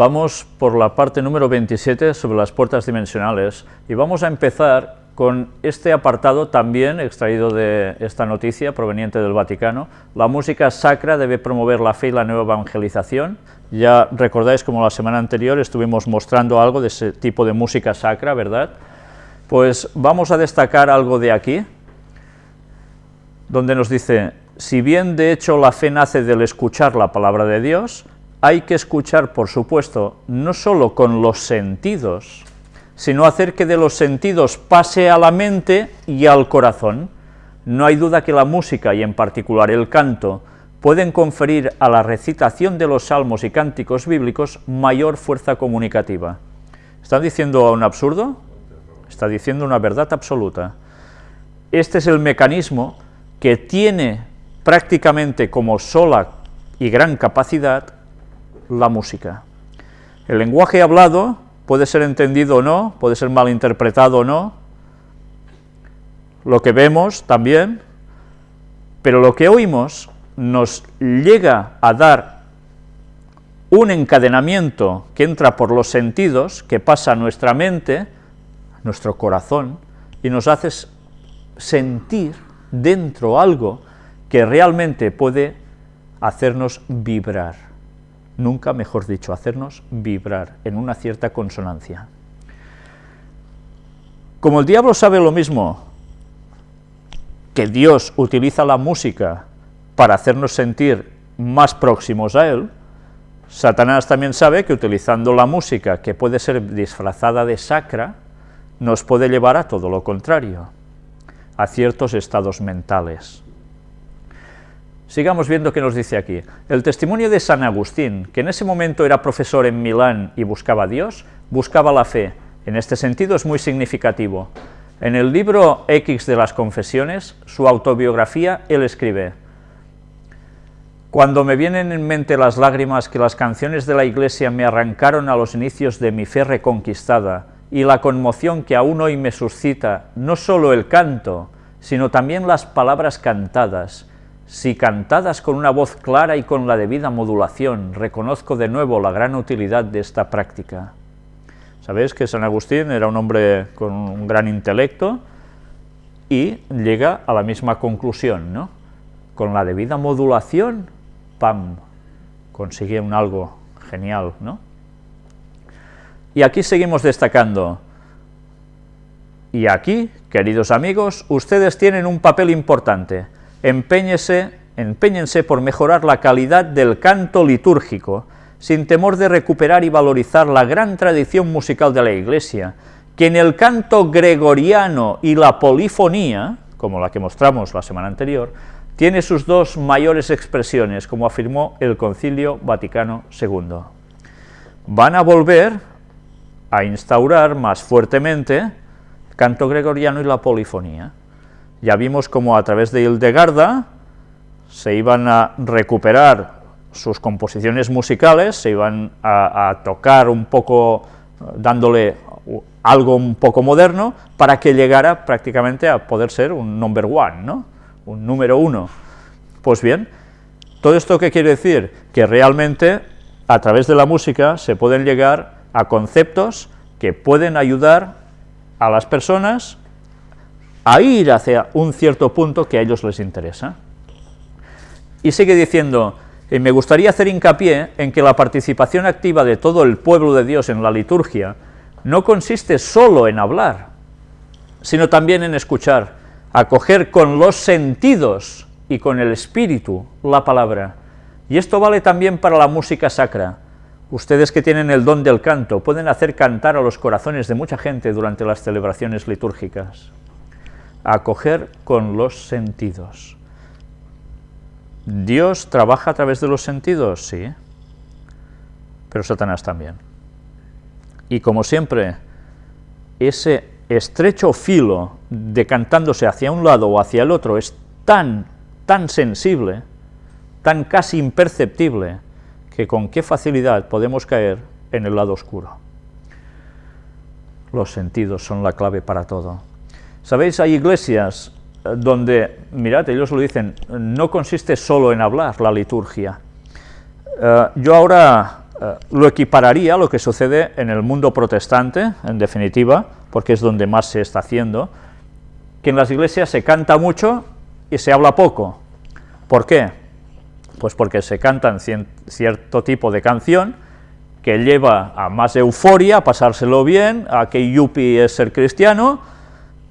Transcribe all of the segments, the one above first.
Vamos por la parte número 27 sobre las puertas dimensionales y vamos a empezar con este apartado también extraído de esta noticia proveniente del Vaticano. La música sacra debe promover la fe y la nueva evangelización. Ya recordáis como la semana anterior estuvimos mostrando algo de ese tipo de música sacra, ¿verdad? Pues vamos a destacar algo de aquí, donde nos dice, si bien de hecho la fe nace del escuchar la palabra de Dios, hay que escuchar, por supuesto, no solo con los sentidos, sino hacer que de los sentidos pase a la mente y al corazón. No hay duda que la música, y en particular el canto, pueden conferir a la recitación de los salmos y cánticos bíblicos mayor fuerza comunicativa. ¿Está diciendo un absurdo? Está diciendo una verdad absoluta. Este es el mecanismo que tiene prácticamente como sola y gran capacidad la música. El lenguaje hablado puede ser entendido o no, puede ser malinterpretado o no, lo que vemos también, pero lo que oímos nos llega a dar un encadenamiento que entra por los sentidos, que pasa a nuestra mente, nuestro corazón, y nos hace sentir dentro algo que realmente puede hacernos vibrar nunca mejor dicho, hacernos vibrar en una cierta consonancia. Como el diablo sabe lo mismo, que Dios utiliza la música para hacernos sentir más próximos a Él, Satanás también sabe que utilizando la música, que puede ser disfrazada de sacra, nos puede llevar a todo lo contrario, a ciertos estados mentales. Sigamos viendo qué nos dice aquí. El testimonio de San Agustín, que en ese momento era profesor en Milán y buscaba a Dios, buscaba la fe. En este sentido es muy significativo. En el libro X de las Confesiones, su autobiografía, él escribe, Cuando me vienen en mente las lágrimas que las canciones de la Iglesia me arrancaron a los inicios de mi fe reconquistada, y la conmoción que aún hoy me suscita no solo el canto, sino también las palabras cantadas, si cantadas con una voz clara y con la debida modulación, reconozco de nuevo la gran utilidad de esta práctica. Sabéis que San Agustín era un hombre con un gran intelecto y llega a la misma conclusión, ¿no? Con la debida modulación, ¡pam!, consigue un algo genial, ¿no? Y aquí seguimos destacando, y aquí, queridos amigos, ustedes tienen un papel importante, Empeñese, empeñense por mejorar la calidad del canto litúrgico, sin temor de recuperar y valorizar la gran tradición musical de la Iglesia, que en el canto gregoriano y la polifonía, como la que mostramos la semana anterior, tiene sus dos mayores expresiones, como afirmó el Concilio Vaticano II. Van a volver a instaurar más fuertemente el canto gregoriano y la polifonía. Ya vimos cómo a través de Hildegarda se iban a recuperar sus composiciones musicales, se iban a, tocar un poco, dándole algo un poco moderno, para que llegara prácticamente a poder ser un number one, ¿no? un número uno. Pues bien, ¿todo esto qué quiere decir? Que realmente a través de la música se pueden llegar a conceptos que pueden ayudar a las personas a ir hacia un cierto punto que a ellos les interesa. Y sigue diciendo, me gustaría hacer hincapié en que la participación activa de todo el pueblo de Dios en la liturgia no consiste solo en hablar, sino también en escuchar, acoger con los sentidos y con el espíritu la palabra. Y esto vale también para la música sacra. Ustedes que tienen el don del canto pueden hacer cantar a los corazones de mucha gente durante las celebraciones litúrgicas acoger con los sentidos. ¿Dios trabaja a través de los sentidos? Sí, pero Satanás también. Y como siempre, ese estrecho filo decantándose hacia un lado o hacia el otro es tan, tan sensible, tan casi imperceptible, que con qué facilidad podemos caer en el lado oscuro. Los sentidos son la clave para todo. Sabéis, hay iglesias eh, donde, mirad, ellos lo dicen, no consiste solo en hablar la liturgia. Eh, yo ahora eh, lo equipararía a lo que sucede en el mundo protestante, en definitiva, porque es donde más se está haciendo, que en las iglesias se canta mucho y se habla poco. ¿Por qué? Pues porque se cantan cierto tipo de canción que lleva a más euforia, a pasárselo bien, a que yupi es ser cristiano,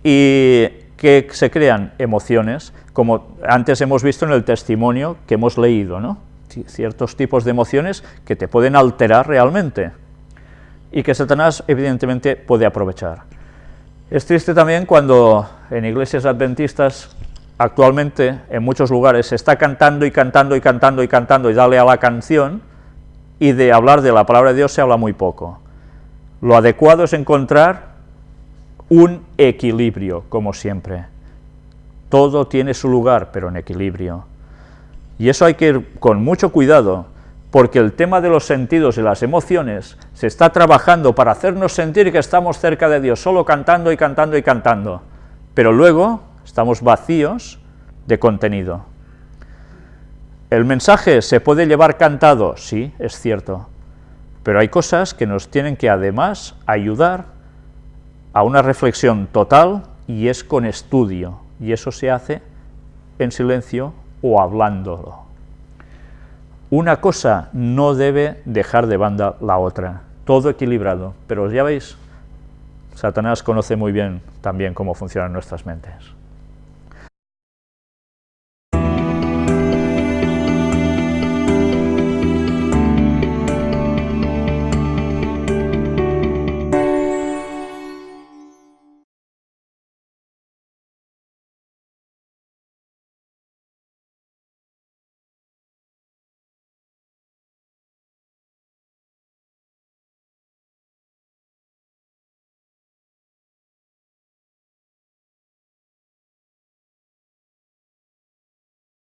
y que se crean emociones, como antes hemos visto en el testimonio que hemos leído, ¿no? ciertos tipos de emociones que te pueden alterar realmente, y que Satanás evidentemente puede aprovechar. Es triste también cuando en iglesias adventistas actualmente en muchos lugares se está cantando y cantando y cantando y cantando y dale a la canción, y de hablar de la palabra de Dios se habla muy poco. Lo adecuado es encontrar un equilibrio, como siempre. Todo tiene su lugar, pero en equilibrio. Y eso hay que ir con mucho cuidado, porque el tema de los sentidos y las emociones se está trabajando para hacernos sentir que estamos cerca de Dios, solo cantando y cantando y cantando, pero luego estamos vacíos de contenido. ¿El mensaje se puede llevar cantado? Sí, es cierto, pero hay cosas que nos tienen que además ayudar a una reflexión total y es con estudio, y eso se hace en silencio o hablándolo. Una cosa no debe dejar de banda la otra, todo equilibrado, pero ya veis, Satanás conoce muy bien también cómo funcionan nuestras mentes.